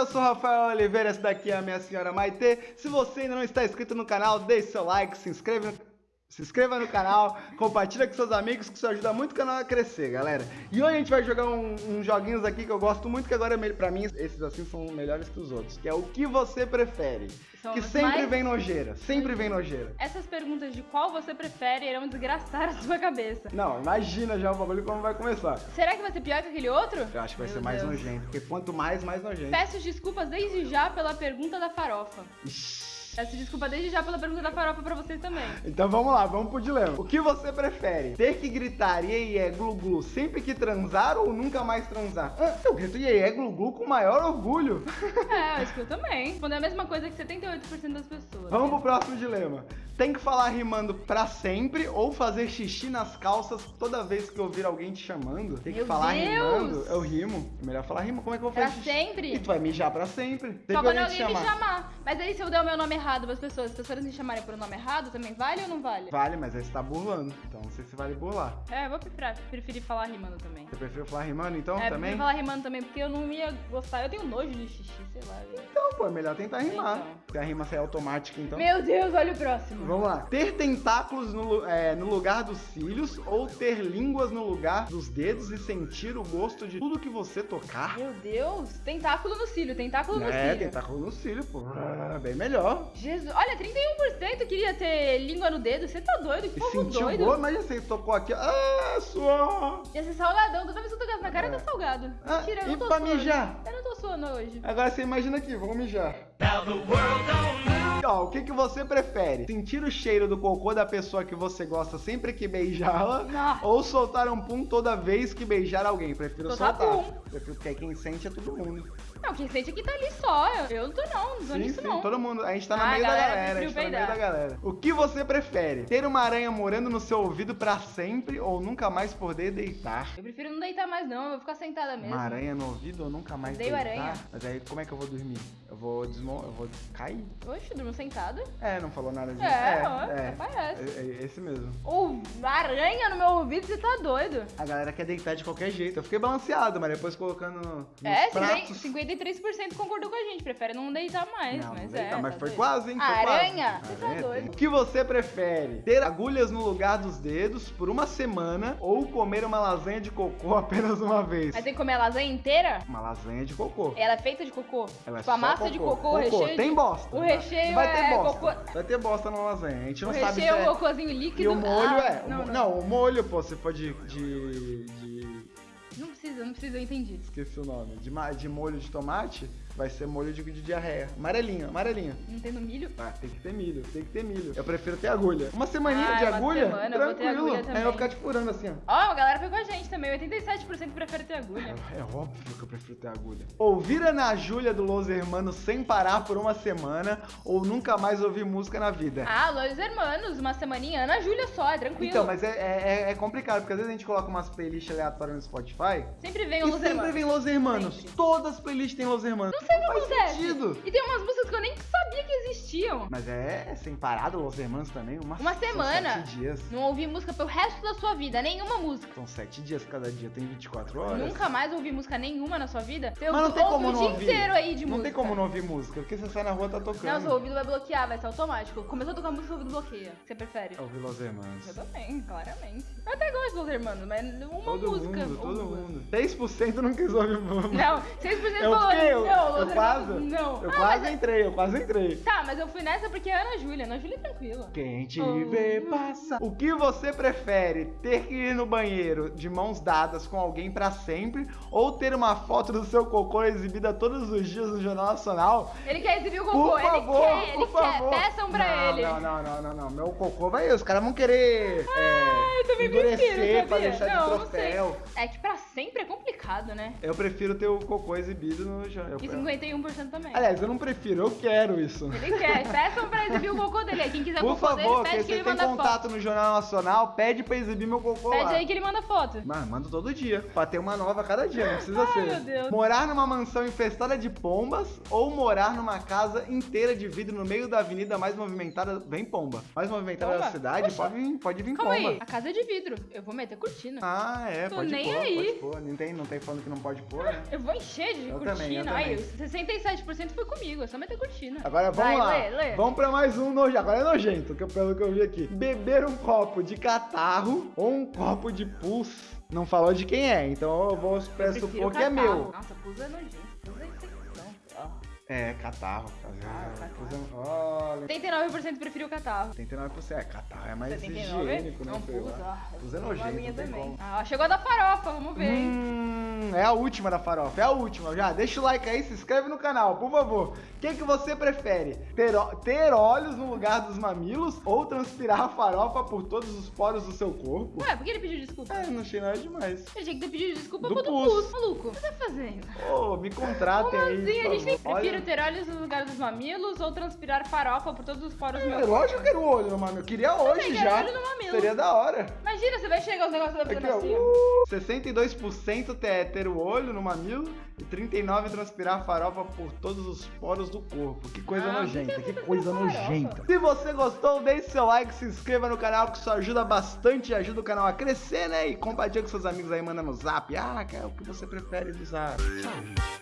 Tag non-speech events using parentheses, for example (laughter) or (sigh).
eu sou Rafael Oliveira, essa daqui é a minha senhora Maite. Se você ainda não está inscrito no canal, deixe seu like, se inscreva no... Se inscreva no canal, compartilha com seus amigos, que isso ajuda muito o canal a crescer, galera. E hoje a gente vai jogar uns um, um joguinhos aqui que eu gosto muito, que agora, é pra mim, esses assim são melhores que os outros. Que é o que você prefere. São que sempre mais... vem nojeira, sempre vem nojeira. Essas perguntas de qual você prefere irão desgraçar a sua cabeça. Não, imagina já o bagulho como vai começar. Será que vai ser pior que aquele outro? Eu acho que vai Meu ser mais Deus. nojento, porque quanto mais, mais nojento. Peço desculpas desde já pela pergunta da farofa. Ixi. Peço desculpa desde já pela pergunta da farofa pra vocês também. Então vamos lá, vamos pro dilema. O que você prefere? Ter que gritar iê, iê, glu, glu sempre que transar ou nunca mais transar? Ah, eu grito iê, iê, glu, glu com maior orgulho. (laughs) É, acho que eu também. Quando é a mesma coisa que 78% das pessoas. Vamos pro próximo dilema. Tem que falar rimando pra sempre ou fazer xixi nas calças toda vez que ouvir alguém te chamando? Tem que Meu falar Deus. rimando? Eu rimo. É melhor falar rima. Como é que eu vou fazer Pra xixi? sempre? E tu vai mijar pra sempre. Só quando alguém me chamar. Mas aí se eu der o meu nome errado pras pessoas, as pessoas me chamarem por um nome errado, também vale ou não vale? Vale, mas aí você tá burlando. Então não sei se vale burlar. É, eu vou preferir, preferir falar rimando também. Você prefere falar rimando então é, também? É, falar rimando também, porque eu não ia gostar. Eu tenho nojo de xixi, sei lá. Então, pô, é melhor tentar rimar. Então. Se a rima sair automática, então. Meu Deus, olha o próximo. Vamos lá. Ter tentáculos no, é, no lugar dos cílios ou ter línguas no lugar dos dedos e sentir o gosto de tudo que você tocar? Meu Deus, tentáculo no cílio, tentáculo no é, cílio. É, tentáculo no cílio, pô. Ah, bem melhor. Jesus, olha, 31% queria ter língua no dedo. Você tá doido? Que povo sentiu doido. Boa, mas você tocou aqui. Ah, suor. Ia ser salgadão. Toda vez que eu tocasse na cara, é. tá salgado. Ah, Mentira, eu não tô pra suando. mijar? Eu não tô suando hoje. Agora você imagina aqui, vamos mijar. Now the world don't Ó, o que, que você prefere? Sentir o cheiro do cocô da pessoa que você gosta sempre que beijá-la? Ou soltar um pum toda vez que beijar alguém? Prefiro soltar. soltar. Pum. Prefiro, porque quem sente é todo mundo. Não, quem sente aqui tá ali só. Eu não tô não, não tô sim, nisso sim, não. todo mundo. A gente tá no ah, meio galera, da galera. A gente tá no meio da galera. O que você prefere? Ter uma aranha morando no seu ouvido pra sempre ou nunca mais poder deitar? Eu prefiro não deitar mais não, eu vou ficar sentada mesmo. Uma aranha no ouvido ou nunca mais Odeio deitar? aranha. Mas aí como é que eu vou dormir? Eu vou desmon... eu vou cair? Oxe, durmo sentado. É, não falou nada disso. É, é, é, parece. É, é, esse mesmo. Ou aranha no meu ouvido, você tá doido. A galera quer deitar de qualquer jeito. Eu fiquei balanceado, mas depois colocando nos é, pratos. 53% concordou com a gente, prefere não deitar mais, não, mas deitar, é. Mas tá foi doido. quase, hein? Foi aranha? Quase. Você tá doido. O que você prefere? Ter agulhas no lugar dos dedos por uma semana ou comer uma lasanha de cocô (laughs) apenas uma vez? Mas tem que comer a lasanha inteira? Uma lasanha de cocô. Ela é feita de cocô? Ela é tipo, a massa cocô. de cocô, cocô. o recheio Tem bosta. O recheio vai ter é bosta. cocô. Vai ter bosta na lasanha. A gente não o sabe se é... O recheio é um cocôzinho líquido. E o molho ah, é... Não, não, não. o molho, pô, se for de... de, de... Precisa, eu entendi. Esqueci o nome. De, de molho de tomate, vai ser molho de, de diarreia. Amarelinho, amarelinho. Não tem no milho? Ah, tem que ter milho, tem que ter milho. Eu prefiro ter agulha. Uma semaninha ah, de uma agulha, semana, tranquilo. Eu vou ter agulha. Aí eu vou ficar te furando assim, ó. Ó, oh, a galera foi com a gente também. 87% prefere ter agulha. É, é, óbvio que eu prefiro ter agulha. Ouvir Ana Júlia do Los Hermanos sem parar por uma semana ou nunca mais ouvir música na vida? Ah, Los Hermanos, uma semaninha. Ana Júlia só, é tranquilo. Então, mas é, é, é, complicado, porque às vezes a gente coloca umas playlists aleatórias no Spotify. Sempre vem Los Hermanos. Sempre vem Los Hermanos. Sempre. Todas as playlists têm Los Hermanos. Não sei o que acontece. Sentido. E tem umas músicas que eu nem sabia que existiam. Mas é sem parar do Los Hermanos também? Uma, uma semana. Sete dias. Não ouvi música pelo resto da sua vida, nenhuma música. São sete dias, cada dia tem 24 horas. Nunca mais ouvi música nenhuma na sua vida? Você Mas não tem como o não dia ouvir. inteiro aí de não música. Não tem como não ouvir música, porque você sai na rua tá tocando. Não, seu ouvido vai bloquear, vai ser automático. Começou a tocar música, o ouvido bloqueia. Você prefere? Ouvir Los Hermanos. Eu também, claramente. Eu até gosto de Los Hermanos, mas uma todo música. Mundo, todo mundo. 6% não quis ouvir música. Não, 6% eu falou. Eu, não, eu quase. Não. Eu ah, quase mas... entrei, eu quase entrei. Tá, mas eu fui nessa porque é Ana Júlia. Ana Júlia é tranquila. Quem te oh. vê passar. O que você prefere? Ter que ir no banheiro de mãos dadas com alguém pra sempre ou ter uma foto do seu cocô exibida todos os dias no Jornal Nacional? Ele quer exibir o cocô, por favor, ele quer, ele por quer. Favor. Peçam pra não, ele. Não, não, não, não, não. Meu cocô vai. Os caras vão querer. Ai, é, endurecer pra deixar não, de troféu. É que pra sempre é complicado, né? Eu prefiro ter o cocô exibido no jornal. E 51% também. Aliás, eu não prefiro, eu quero isso. Ele quer. Peçam pra exibir o cocô dele. Quem quiser Por o cocô favor, dele, pede que ele tem manda contato foto. no Jornal Nacional, pede pra exibir meu cocô Pede lá. aí que ele manda foto. Mas manda todo dia. Pra ter uma nova a cada dia, não precisa Ai, ser. meu Deus. Morar numa mansão infestada de pombas ou morar numa casa inteira de vidro no meio da avenida mais movimentada, bem pomba. Mais movimentada Pomba? da cidade, Poxa. pode vir, pode vir Calma pomba. aí, a casa é de vidro. Eu vou meter cortina. Ah, é, Tô pode nem pôr, aí. pode pôr. Não tem, não tem falando que não pode pôr, né? Eu vou encher de Eu cortina. também, eu Ai, também. Esse 67% foi comigo, é só meter cortina. Agora vamos Vai, lá. lê, lê. Vamos pra mais um nojento. Agora é nojento, que- pelo que eu vi aqui. Beber um copo de catarro ou um copo de pus. Não falou de quem é, então eu vou Eu pressupor prefiro que é meu. Nossa, pus é nojento. É, catarro. Catarro, Ah, catarro. é- Olha. 79% preferiu catarro. 89%. É, catarro é mais 79? higiênico, né? Não, ah, Pus é uma nojento, minha não tem também. como. Ah, chegou a da farofa, vamos ver. hein? Hum, é a última da farofa, é a última. Já deixa o like aí, se inscreve no canal, por favor. O que, que você prefere? Ter, ter olhos no lugar dos mamilos ou transpirar a farofa por todos os poros do seu corpo? Ué, por que ele pediu desculpa? É, não achei nada demais. Ele tinha que ter pedido desculpa Do pro do pus. pus. Maluco, o que você tá fazendo? Ô, me contratem aí. Assim, a por gente tem favor. prefiro Olha, ter olhos no lugar dos mamilos ou transpirar farofa por todos os poros do meu é, corpo. lógico que eu quero olho no mamilo. Eu queria hoje quero já. olho no mamilo. Seria da hora. Imagina, você vai chegar os negócios da ó. assim. Uh, 62% ter, ter o olho no mamilo e 39% transpirar farofa por todos os poros do corpo. Que coisa Ah, nojenta, que que você coisa transpira farofa? nojenta. Se você gostou, deixe seu like, se inscreva no canal que isso ajuda bastante e ajuda o canal a crescer, né? E compartilha com seus amigos aí, manda no zap. Ah, que é o que você prefere do zap. Tchau.